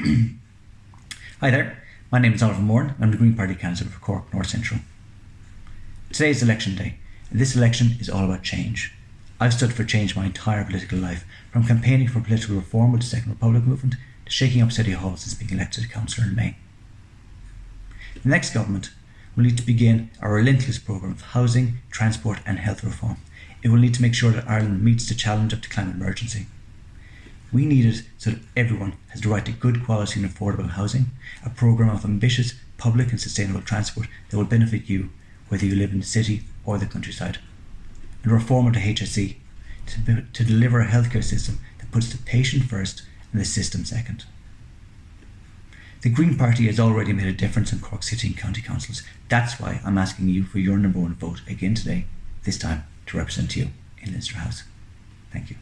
Hi there, my name is Oliver Moore. I'm the Green Party candidate for Cork North Central. Today is election day, and this election is all about change. I've stood for change my entire political life, from campaigning for political reform with the Second Republic movement to shaking up City Hall since being elected councillor in May. The next government will need to begin a relentless programme of housing, transport, and health reform. It will need to make sure that Ireland meets the challenge of the climate emergency. We need it so that everyone has the right to good quality and affordable housing, a programme of ambitious public and sustainable transport that will benefit you, whether you live in the city or the countryside, and reform of the HSE to, to deliver a healthcare system that puts the patient first and the system second. The Green Party has already made a difference in Cork City and County Councils. That's why I'm asking you for your number one vote again today, this time to represent you in Leinster House. Thank you.